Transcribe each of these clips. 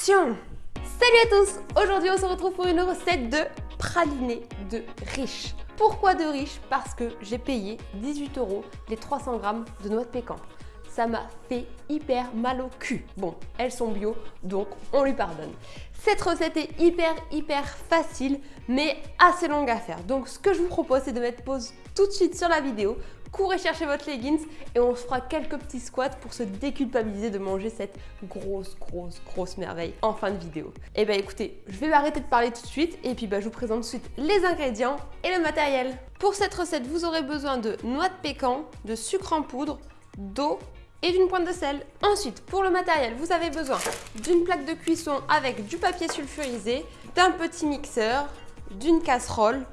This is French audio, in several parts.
Salut à tous Aujourd'hui on se retrouve pour une recette de praliné de riche. Pourquoi de riche? Parce que j'ai payé 18 euros les 300 grammes de noix de pécan. Ça m'a fait hyper mal au cul. Bon, elles sont bio, donc on lui pardonne. Cette recette est hyper hyper facile, mais assez longue à faire. Donc ce que je vous propose, c'est de mettre pause tout de suite sur la vidéo courez chercher votre leggings et on se fera quelques petits squats pour se déculpabiliser de manger cette grosse, grosse, grosse merveille en fin de vidéo. Eh bien écoutez, je vais arrêter de parler tout de suite et puis bah, je vous présente tout de suite les ingrédients et le matériel. Pour cette recette, vous aurez besoin de noix de pécan, de sucre en poudre, d'eau et d'une pointe de sel. Ensuite, pour le matériel, vous avez besoin d'une plaque de cuisson avec du papier sulfurisé, d'un petit mixeur, d'une casserole,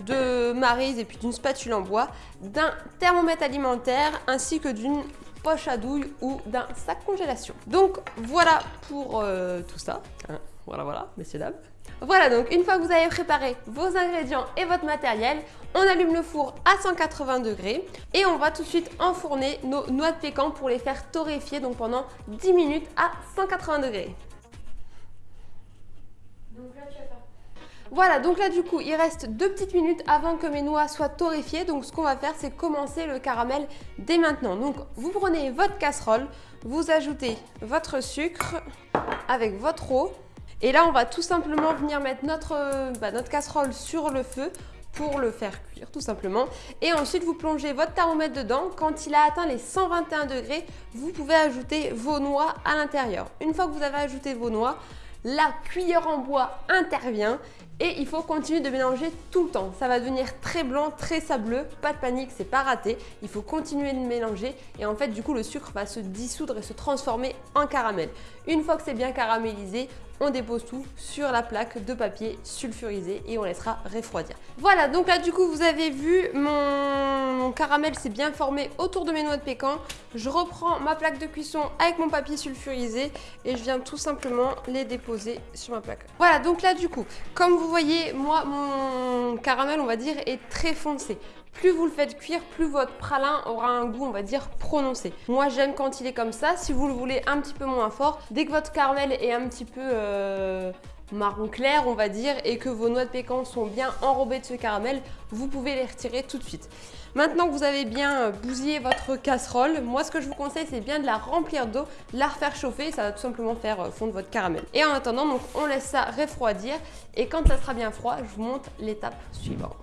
de marise et puis d'une spatule en bois, d'un thermomètre alimentaire ainsi que d'une poche à douille ou d'un sac congélation. Donc voilà pour euh, tout ça. Hein, voilà, voilà, messieurs, dames. Voilà donc une fois que vous avez préparé vos ingrédients et votre matériel, on allume le four à 180 degrés et on va tout de suite enfourner nos noix de pécan pour les faire torréfier donc pendant 10 minutes à 180 degrés. Voilà, donc là du coup, il reste deux petites minutes avant que mes noix soient torréfiées. Donc ce qu'on va faire, c'est commencer le caramel dès maintenant. Donc vous prenez votre casserole, vous ajoutez votre sucre avec votre eau. Et là, on va tout simplement venir mettre notre, bah, notre casserole sur le feu pour le faire cuire tout simplement. Et ensuite, vous plongez votre thermomètre dedans. Quand il a atteint les 121 degrés, vous pouvez ajouter vos noix à l'intérieur. Une fois que vous avez ajouté vos noix, la cuillère en bois intervient et il faut continuer de mélanger tout le temps. Ça va devenir très blanc, très sableux. Pas de panique, c'est pas raté. Il faut continuer de mélanger et en fait du coup le sucre va se dissoudre et se transformer en caramel. Une fois que c'est bien caramélisé, on dépose tout sur la plaque de papier sulfurisé et on laissera refroidir. Voilà, donc là du coup vous avez vu, mon, caramel s'est bien formé autour de mes noix de pécan. Je reprends ma plaque de cuisson avec mon papier sulfurisé et je viens tout simplement les déposer sur ma plaque. Voilà, donc là du coup, comme vous voyez, moi mon caramel on va dire est très foncé. Plus vous le faites cuire, plus votre pralin aura un goût, on va dire, prononcé. Moi, j'aime quand il est comme ça. Si vous le voulez un petit peu moins fort, dès que votre caramel est un petit peu... Euh, marron clair on va dire et que vos noix de pécan sont bien enrobées de ce caramel, vous pouvez les retirer tout de suite. Maintenant que vous avez bien bousillé votre casserole, moi ce que je vous conseille c'est bien de la remplir d'eau, la refaire chauffer, ça va tout simplement faire fondre votre caramel. Et en attendant, donc on laisse ça refroidir et quand ça sera bien froid, je vous montre l'étape suivante.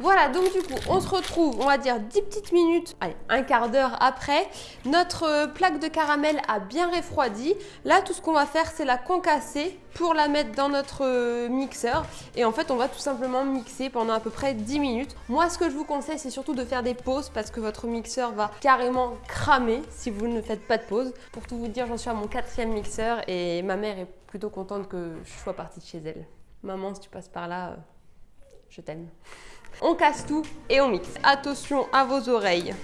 Voilà, donc du coup, on se retrouve, on va dire 10 petites minutes, allez, un quart d'heure après. Notre euh, plaque de caramel a bien refroidi. Là, tout ce qu'on va faire, c'est la concasser pour la mettre dans notre euh, mixeur. Et en fait, on va tout simplement mixer pendant à peu près 10 minutes. Moi, ce que je vous conseille, c'est surtout de faire des pauses parce que votre mixeur va carrément cramer si vous ne faites pas de pause. Pour tout vous dire, j'en suis à mon quatrième mixeur et ma mère est plutôt contente que je sois partie de chez elle. Maman, si tu passes par là, euh, je t'aime. On casse tout et on mixe. Attention à vos oreilles.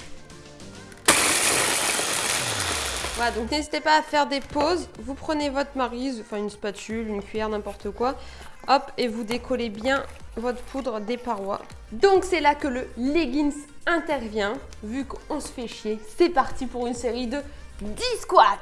Voilà, donc n'hésitez pas à faire des pauses. Vous prenez votre marise, enfin une spatule, une cuillère, n'importe quoi. Hop, et vous décollez bien votre poudre des parois. Donc c'est là que le leggings intervient. Vu qu'on se fait chier, c'est parti pour une série de 10 squats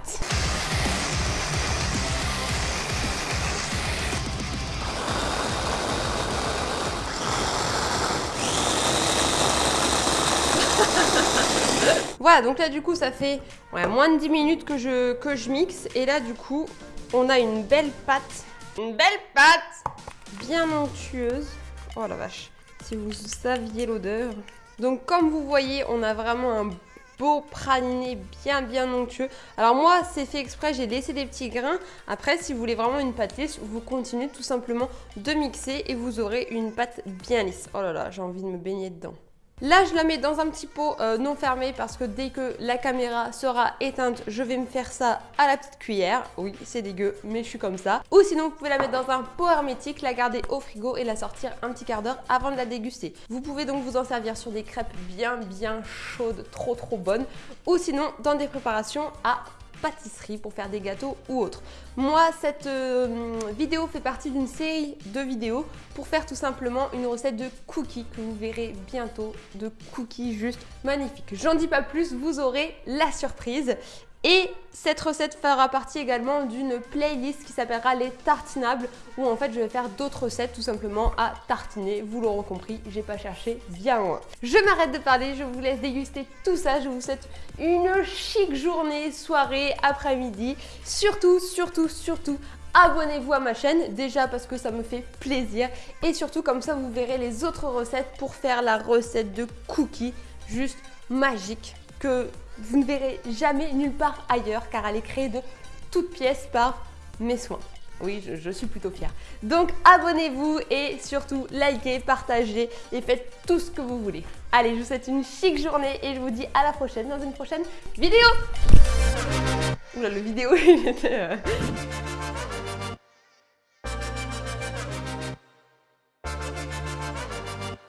Voilà, donc là du coup ça fait moins de 10 minutes que je, que je mixe. Et là du coup, on a une belle pâte. Une belle pâte bien onctueuse. Oh la vache, si vous saviez l'odeur. Donc comme vous voyez, on a vraiment un beau praliné bien bien onctueux. Alors moi c'est fait exprès, j'ai laissé des petits grains. Après si vous voulez vraiment une pâte lisse, vous continuez tout simplement de mixer et vous aurez une pâte bien lisse. Oh là là, j'ai envie de me baigner dedans. Là, je la mets dans un petit pot euh, non fermé parce que dès que la caméra sera éteinte, je vais me faire ça à la petite cuillère. Oui, c'est dégueu, mais je suis comme ça. Ou sinon, vous pouvez la mettre dans un pot hermétique, la garder au frigo et la sortir un petit quart d'heure avant de la déguster. Vous pouvez donc vous en servir sur des crêpes bien bien chaudes, trop trop bonnes. Ou sinon, dans des préparations à pâtisserie pour faire des gâteaux ou autre. Moi, cette euh, vidéo fait partie d'une série de vidéos pour faire tout simplement une recette de cookies que vous verrez bientôt, de cookies juste magnifiques. J'en dis pas plus, vous aurez la surprise. Et cette recette fera partie également d'une playlist qui s'appellera les tartinables où en fait je vais faire d'autres recettes tout simplement à tartiner. Vous l'aurez compris, j'ai pas cherché bien loin. Je m'arrête de parler, je vous laisse déguster tout ça. Je vous souhaite une chic journée, soirée, après-midi. Surtout, surtout, surtout, abonnez-vous à ma chaîne, déjà parce que ça me fait plaisir et surtout comme ça vous verrez les autres recettes pour faire la recette de cookies juste magique que vous ne verrez jamais nulle part ailleurs car elle est créée de toutes pièces par mes soins. Oui, je, suis plutôt fière. Donc abonnez-vous et surtout likez, partagez et faites tout ce que vous voulez. Allez, je vous souhaite une chic journée et je vous dis à la prochaine dans une prochaine vidéo Oula, le vidéo il était... Euh,